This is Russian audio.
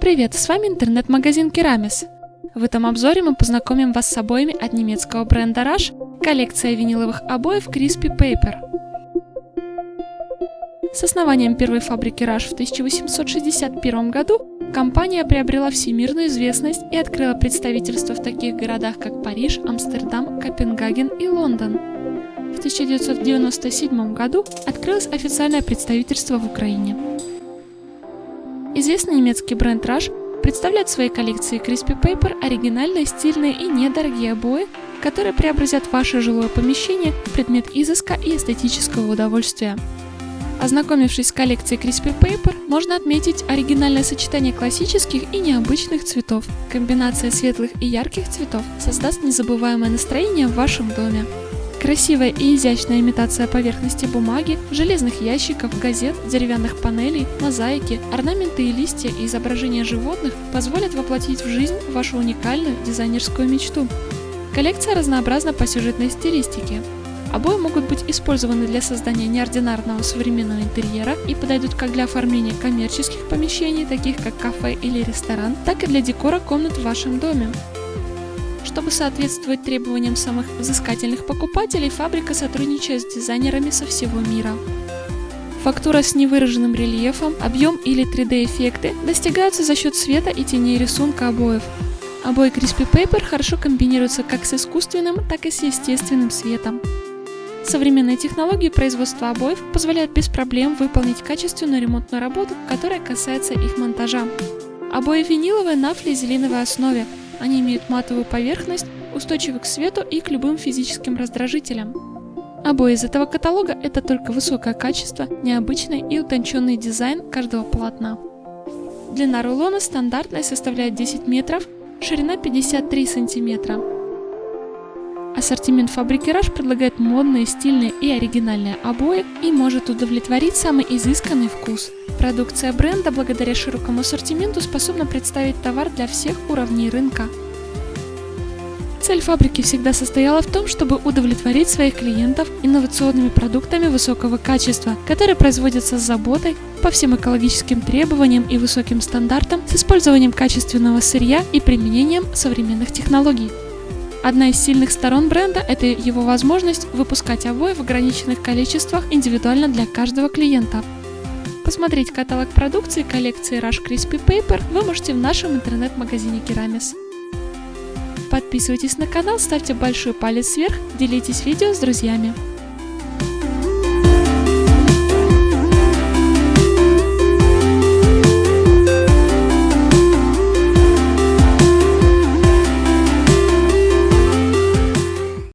Привет, с вами интернет-магазин Керамис. В этом обзоре мы познакомим вас с обоями от немецкого бренда Rush, коллекция виниловых обоев Crispy Paper. С основанием первой фабрики Rush в 1861 году компания приобрела всемирную известность и открыла представительство в таких городах, как Париж, Амстердам, Копенгаген и Лондон. В 1997 году открылось официальное представительство в Украине. Известный немецкий бренд Rush представляет в своей коллекции Crispy Paper оригинальные, стильные и недорогие обои, которые преобразят ваше жилое помещение в предмет изыска и эстетического удовольствия. Ознакомившись с коллекцией Crispy Paper, можно отметить оригинальное сочетание классических и необычных цветов. Комбинация светлых и ярких цветов создаст незабываемое настроение в вашем доме. Красивая и изящная имитация поверхности бумаги, железных ящиков, газет, деревянных панелей, мозаики, орнаменты и листья и изображения животных позволят воплотить в жизнь вашу уникальную дизайнерскую мечту. Коллекция разнообразна по сюжетной стилистике. Обои могут быть использованы для создания неординарного современного интерьера и подойдут как для оформления коммерческих помещений, таких как кафе или ресторан, так и для декора комнат в вашем доме. Чтобы соответствовать требованиям самых взыскательных покупателей, фабрика сотрудничает с дизайнерами со всего мира. Фактура с невыраженным рельефом, объем или 3D-эффекты достигаются за счет света и теней рисунка обоев. Обои Crispy Paper хорошо комбинируются как с искусственным, так и с естественным светом. Современные технологии производства обоев позволяют без проблем выполнить качественную ремонтную работу, которая касается их монтажа. Обои виниловые на флизелиновой основе, они имеют матовую поверхность, устойчивы к свету и к любым физическим раздражителям. Обои из этого каталога – это только высокое качество, необычный и утонченный дизайн каждого полотна. Длина рулона стандартная составляет 10 метров, ширина 53 сантиметра. Ассортимент фабрики Rush предлагает модные, стильные и оригинальные обои и может удовлетворить самый изысканный вкус. Продукция бренда благодаря широкому ассортименту способна представить товар для всех уровней рынка. Цель фабрики всегда состояла в том, чтобы удовлетворить своих клиентов инновационными продуктами высокого качества, которые производятся с заботой, по всем экологическим требованиям и высоким стандартам, с использованием качественного сырья и применением современных технологий. Одна из сильных сторон бренда – это его возможность выпускать обои в ограниченных количествах индивидуально для каждого клиента. Посмотреть каталог продукции коллекции Rush Crispy Paper вы можете в нашем интернет-магазине Керамис. Подписывайтесь на канал, ставьте большой палец вверх, делитесь видео с друзьями.